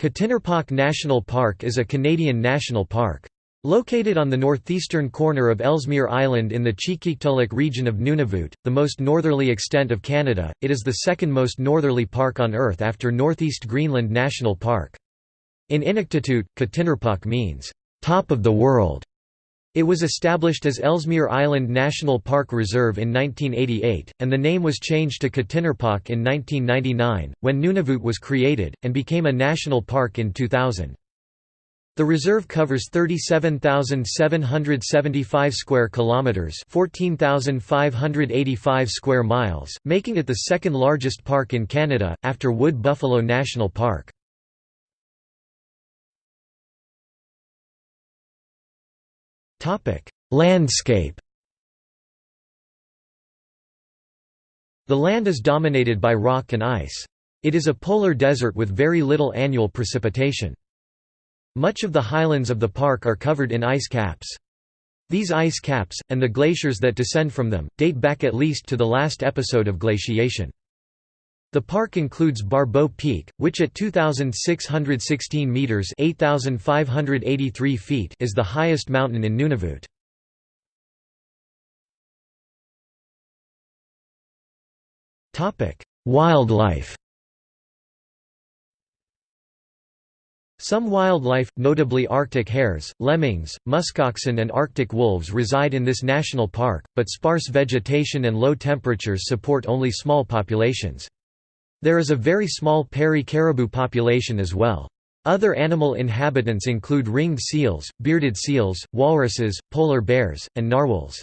Quttinirpaaq National Park is a Canadian national park. Located on the northeastern corner of Ellesmere Island in the Qikiqtaaluk region of Nunavut, the most northerly extent of Canada, it is the second most northerly park on Earth after Northeast Greenland National Park. In Inuktitut, Quttinirpaaq means, "...top of the world". It was established as Ellesmere Island National Park Reserve in 1988, and the name was changed to Quttinirpaaq in 1999, when Nunavut was created, and became a national park in 2000. The reserve covers 37,775 square kilometers, 14,585 square miles, making it the second largest park in Canada after Wood Buffalo National Park. Landscape. The land is dominated by rock and ice. It is a polar desert with very little annual precipitation. Much of the highlands of the park are covered in ice caps. These ice caps, and the glaciers that descend from them, date back at least to the last episode of glaciation. The park includes Barbeau Peak, which at 2,616 metres 8,583 feet is the highest mountain in Nunavut. Wildlife Some wildlife, notably Arctic hares, lemmings, muskoxen and Arctic wolves reside in this national park, but sparse vegetation and low temperatures support only small populations. There is a very small Peary caribou population as well. Other animal inhabitants include ringed seals, bearded seals, walruses, polar bears, and narwhals.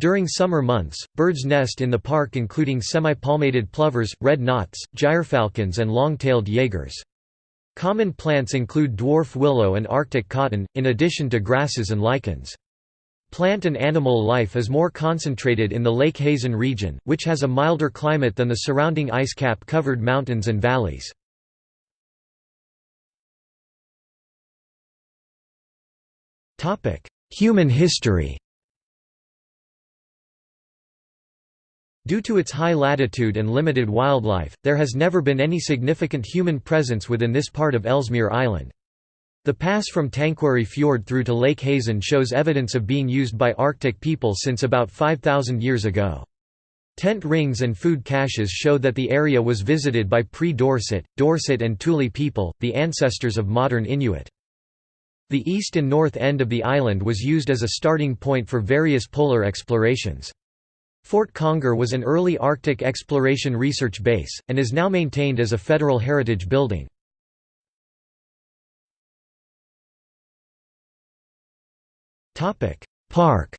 During summer months, birds nest in the park including semi-palmated plovers, red knots, gyrfalcons and long-tailed jaegers. Common plants include dwarf willow and arctic cotton, in addition to grasses and lichens. Plant and animal life is more concentrated in the Lake Hazen region, which has a milder climate than the surrounding ice cap covered mountains and valleys. Human history Due to its high latitude and limited wildlife, there has never been any significant human presence within this part of Ellesmere Island. The pass from Tanquary Fjord through to Lake Hazen shows evidence of being used by Arctic people since about 5,000 years ago. Tent rings and food caches show that the area was visited by pre-Dorset, Dorset and Thule people, the ancestors of modern Inuit. The east and north end of the island was used as a starting point for various polar explorations. Fort Conger was an early Arctic exploration research base, and is now maintained as a federal heritage building. Park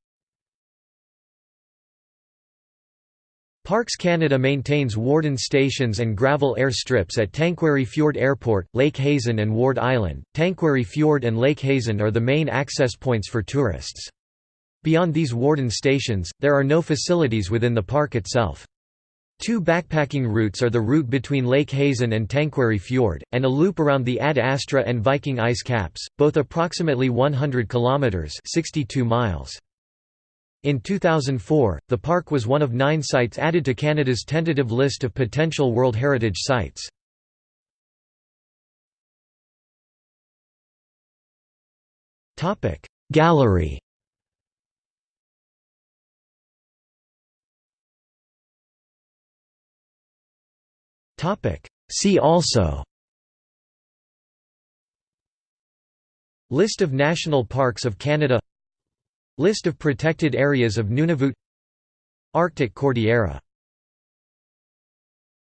Parks Canada maintains warden stations and gravel air strips at Tanquary Fjord Airport, Lake Hazen and Ward Island. Tanquary Fjord and Lake Hazen are the main access points for tourists. Beyond these warden stations, there are no facilities within the park itself. Two backpacking routes are the route between Lake Hazen and Tanquary Fjord, and a loop around the Ad Astra and Viking ice caps, both approximately 100 kilometers (62 miles). In 2004, the park was one of nine sites added to Canada's tentative list of potential World Heritage Sites. Gallery See also. List of national parks of Canada. List of protected areas of Nunavut. Arctic Cordillera